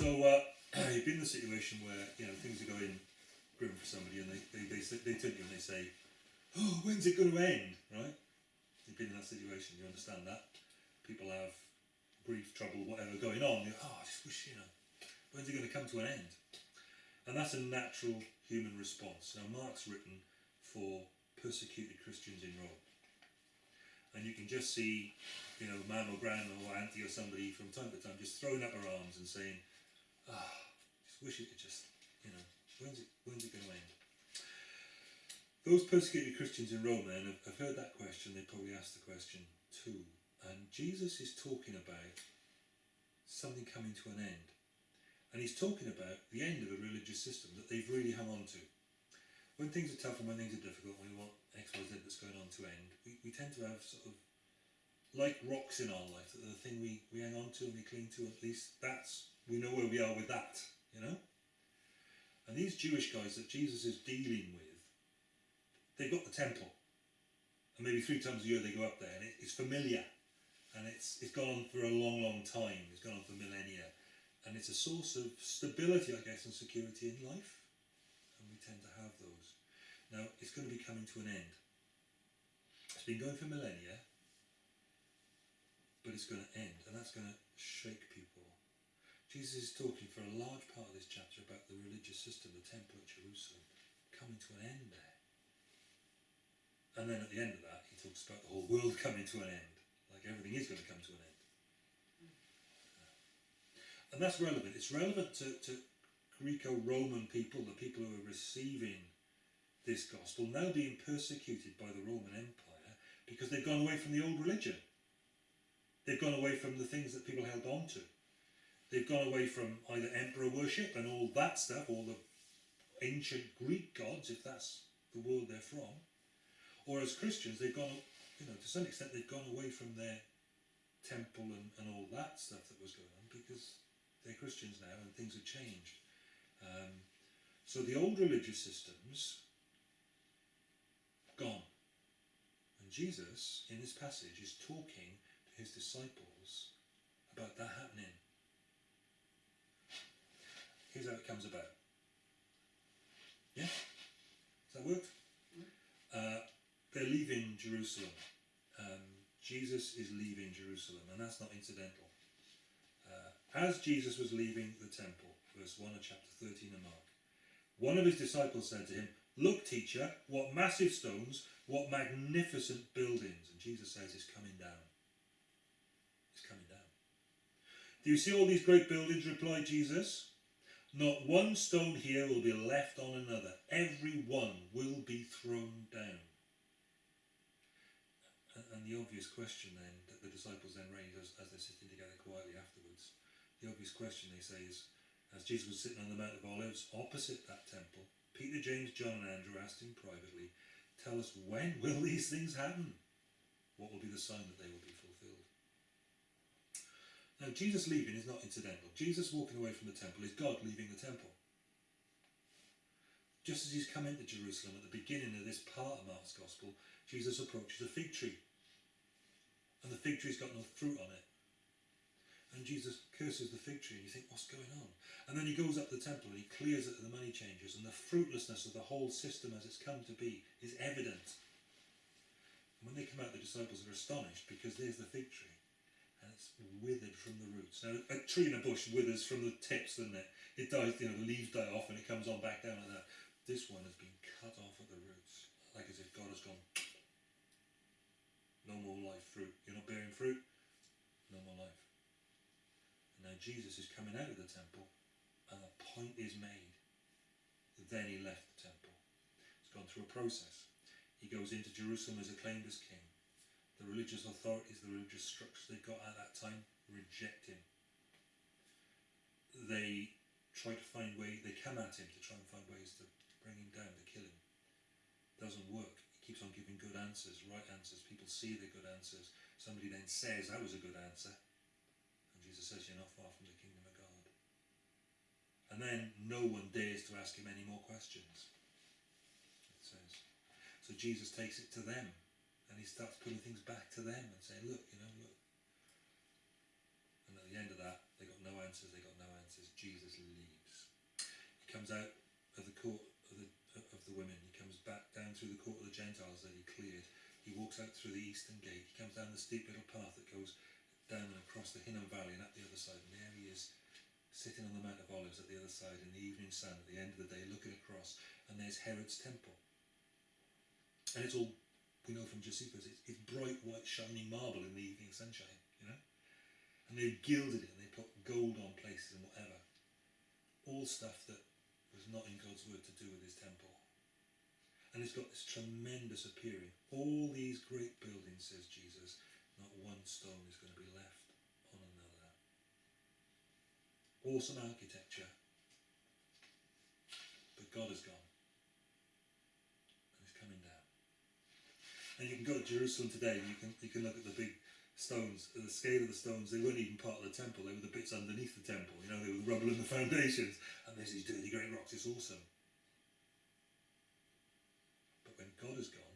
So uh, you've been in a situation where you know things are going grim for somebody, and they they they, they turn to you and they say, "Oh, when's it going to end?" Right? You've been in that situation. You understand that. People have grief, trouble, whatever going on. You're, oh, I just wish you know, when's it going to come to an end? And that's a natural human response. Now, Mark's written for persecuted Christians in Rome. And you can just see, you know, mum or grandma or auntie or somebody from time to time just throwing up her arms and saying, oh, just wish it could just, you know, when's it, when's it going to end? Those persecuted Christians in Rome then have, have heard that question, they probably asked the question too. And Jesus is talking about something coming to an end. And he's talking about the end of a religious system that they've really hung on to. When things are tough and when things are difficult, we want X, Y, Z that's going on to end, we, we tend to have sort of, like rocks in our life, the thing we, we hang on to and we cling to, at least that's, we know where we are with that, you know? And these Jewish guys that Jesus is dealing with, they've got the temple. And maybe three times a year they go up there and it, it's familiar. And it's, it's gone on for a long, long time. It's gone on for millennia and it's a source of stability, I guess, and security in life. And we tend to have those. Now, it's going to be coming to an end. It's been going for millennia, but it's going to end, and that's going to shake people. Jesus is talking for a large part of this chapter about the religious system, the temple at Jerusalem, coming to an end there. And then at the end of that, he talks about the whole world coming to an end, like everything is going to come to an end. And that's relevant. It's relevant to, to Greco-Roman people, the people who are receiving this gospel, now being persecuted by the Roman Empire because they've gone away from the old religion. They've gone away from the things that people held on to. They've gone away from either emperor worship and all that stuff, all the ancient Greek gods, if that's the world they're from, or as Christians, they've gone, you know, to some extent, they've gone away from their temple and, and all that stuff that was going on because they're Christians now and things have changed. Um, so the old religious systems, gone. And Jesus, in this passage, is talking to his disciples about that happening. How it comes about. Yeah? Does that work? Uh, they're leaving Jerusalem. Um, Jesus is leaving Jerusalem, and that's not incidental. As Jesus was leaving the temple, verse 1 of chapter 13 of Mark, one of his disciples said to him, Look, teacher, what massive stones, what magnificent buildings. And Jesus says, It's coming down. It's coming down. Do you see all these great buildings? replied Jesus. Not one stone here will be left on another. Every one will be thrown down. And, the obvious question then that the disciples then raise as, they're sitting together quietly afterwards the obvious question they say is, as Jesus was sitting on the Mount of Olives opposite that temple, Peter, James, John and Andrew asked him privately, tell us when will these things happen? What will be the sign that they will be fulfilled? Now Jesus leaving is not incidental. Jesus walking away from the temple is God leaving the temple. Just as he's come into Jerusalem at the beginning of this part of Mark's Gospel, Jesus approaches a fig tree. And the fig tree's got no fruit on it. And Jesus curses the fig tree and you think, what's going on? And then he goes up the temple and he clears it of the money changers and the fruitlessness of the whole system as it's come to be is evident. And when they come out, the disciples are astonished because there's the fig tree it's withered from the roots. Now, a tree in a bush withers from the tips, doesn't it? It dies, you know, the leaves die off and it comes on back down like that. This one has been cut off at the roots, like as if God has gone, no more life fruit. You're not bearing fruit, no more life. Now Jesus is coming out of the temple and a point is made. Then he left the temple. He's gone through a process. He goes into Jerusalem as acclaimed as king. The religious authorities, the religious structures they got at that time reject him. They try to find ways, they come at him to try and find ways to bring him down, to kill him. Doesn't work. He keeps on giving good answers, right answers. People see the good answers. Somebody then says, that was a good answer. And Jesus says you're not far from the kingdom of God. And then no one dares to ask him any more questions. It says. So Jesus takes it to them and he starts putting things back to them and saying, look, you know, look. And at the end of that, they got no answers, they got no answers. Jesus leaves. He comes out of the court of the of the women. He comes back down through the court of the Gentiles that he cleared. He walks out through the eastern gate. He comes down the steep little path that goes down and across the Hinnom Valley and up the other side. And there he is, sitting on the Mount of Olives at the other side in the evening sun at the end of the day, looking across. And there's Herod's temple. And it's all we know from Josephus, it's, it's bright white shining marble in the evening sunshine, you know? And they've gilded it and they put gold on places and whatever. All stuff that was not in God's word to do with his temple. And it's got this tremendous appearing. All these great buildings, says Jesus, not one stone is going to be left on another. Awesome architecture. But God is gone. And you can go to Jerusalem today and you can, you can look at the big stones, the scale of the stones, they weren't even part of the temple, they were the bits underneath the temple, you know, they were the rubble and the foundations, and there's these dirty great rocks, it's awesome. But when God is gone,